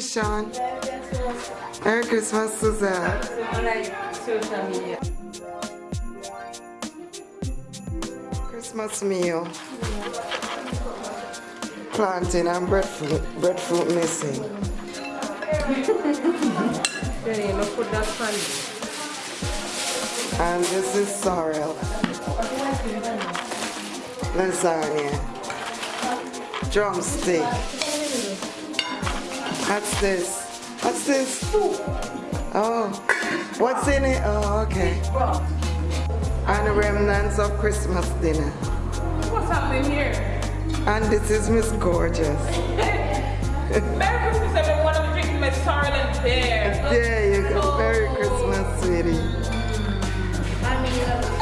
Sean. Merry Christmas, Suzanne. Christmas meal. Plantain and breadfruit, breadfruit missing. and this is sorrel. Lasagna. Drumstick. What's this? What's this? Oh, what's in it? Oh, okay. And the remnants of Christmas dinner. What's happening here? And this is Miss Gorgeous. Merry Christmas, everyone. I'm drinking my and beer. There you go. Oh. Merry Christmas, sweetie.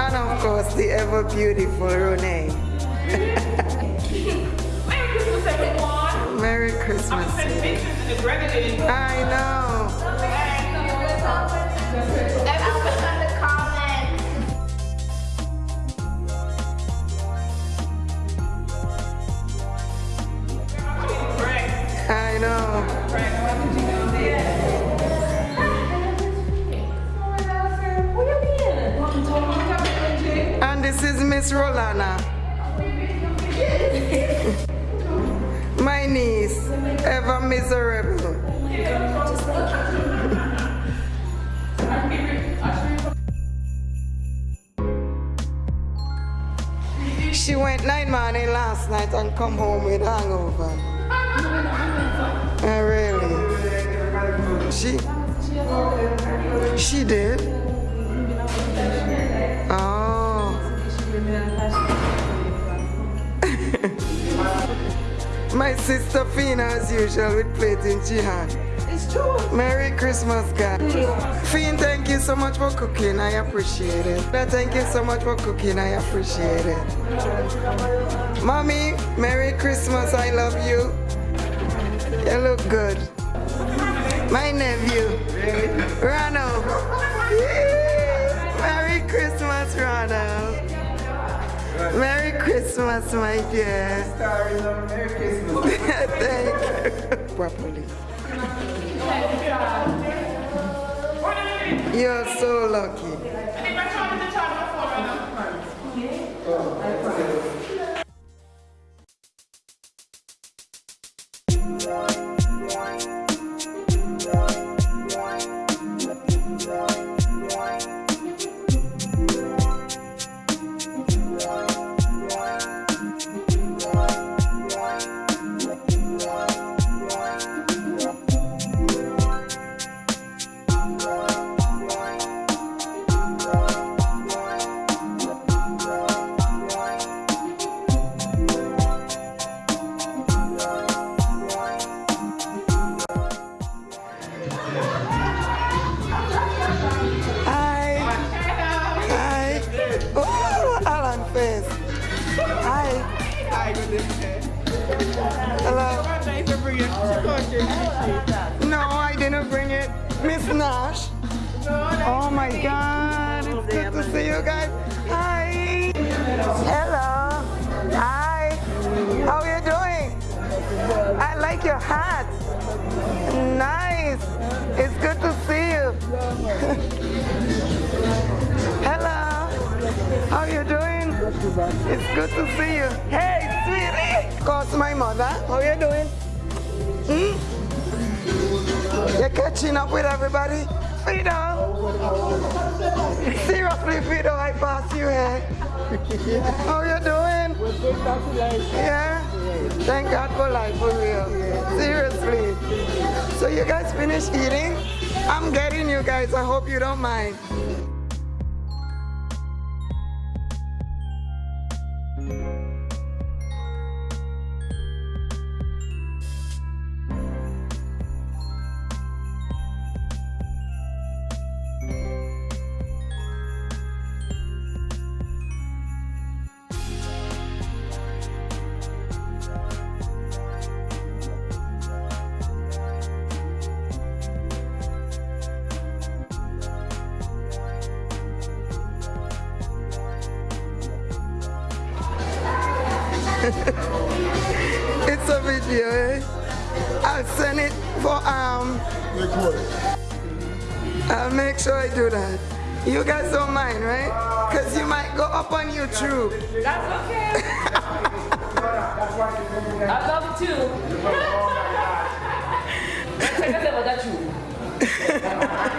And of course, the ever beautiful Renee. Merry Christmas, everyone. Merry Christmas. I know. I know. And this is Miss Rolana. Miserable. She went night morning last night and come home with hangover. Uh, really? She? She did? Sister Fina as usual with plate in she hand. It's true. Merry Christmas, guys. Fina, thank you so much for cooking. I appreciate it. But Thank you so much for cooking. I appreciate it. Mommy, Merry Christmas. I love you. You look good. My nephew, Ronald. Merry Christmas, Ronald. Merry Christmas, my dear. Thank you. Properly. You're so lucky. No, I didn't bring it. Miss Nash. Oh my God. It's good to see you guys. Hi. Hello. Hi. How are you doing? I like your hat. Nice. It's good to see you. Hello. How are you doing? It's good to see you. Hey, sweetie. Cause my mother. How are you doing? Hmm? You're catching up with everybody? Fido. Seriously, Fido, I pass you here. How you doing? Yeah? Thank God for life, for real. Seriously. So you guys finished eating? I'm getting you guys. I hope you don't mind. it's a video, eh? I'll send it for um. I'll make sure I do that. You guys don't mind, right? Cause you might go up on YouTube. That's okay. I love it too. Check us out,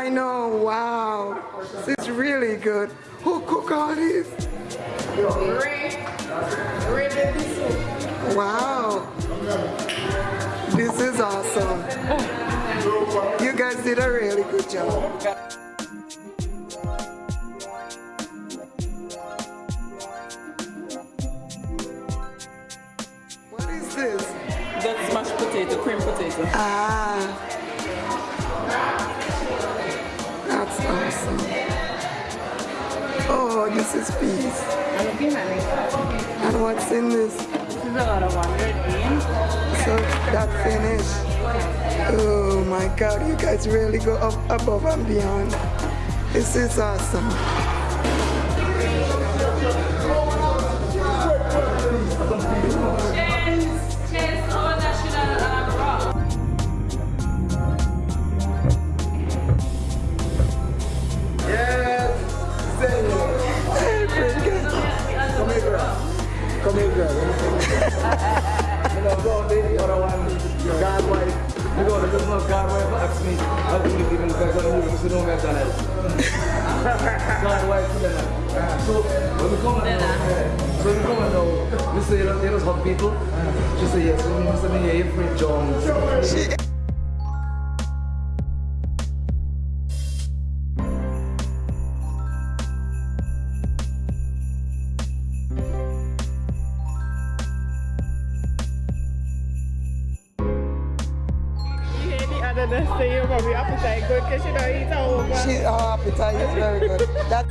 I know, wow. This is really good. Who cook all this? Wow. This is awesome. You guys did a really good job. What is this? That's mashed potato, cream potato. Ah. This is peace. And what's in this? This is a lot of one in. Eh? So that finish. Oh my God, you guys really go up above and beyond. This is awesome. Say, yeah, you're Fred Jones. She You hear the other nurse say your mommy appetite good because she don't eat all over. She, her appetite is very good. That,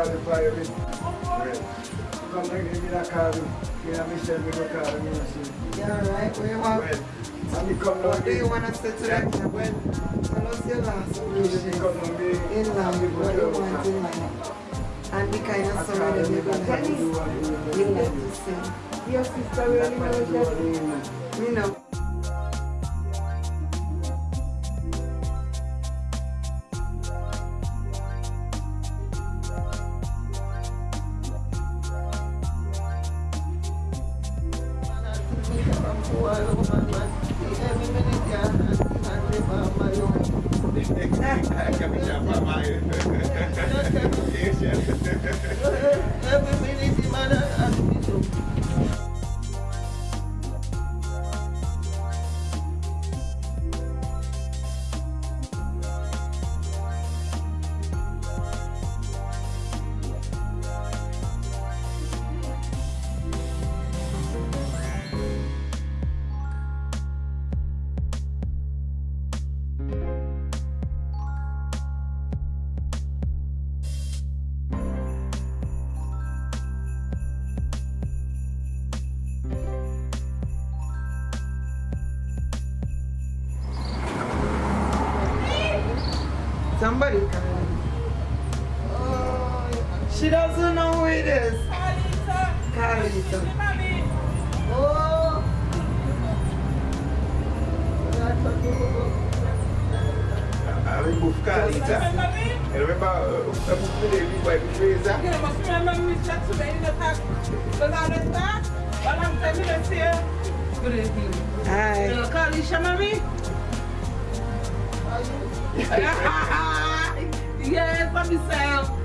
Come here, give me that card. You know, Michelle, give me the card. You know, see. yeah, right. We want, When? And you come down what do you want us to do? When? Tell us your last You wishes come down here. in life. What do you want in life? And the kind of song that you're going to You like to sing. Your sister really knows that. You know. Kami siapa main? Yes, yes. Somebody coming. Oh, she doesn't know who it is. Carlita. Carlita. Mommy. Oh. Ami bouf kalita. Mommy. E remember, uh, bouf mi de vi boy bouf reza. You must remember me chat to me in the past. Yes, for myself.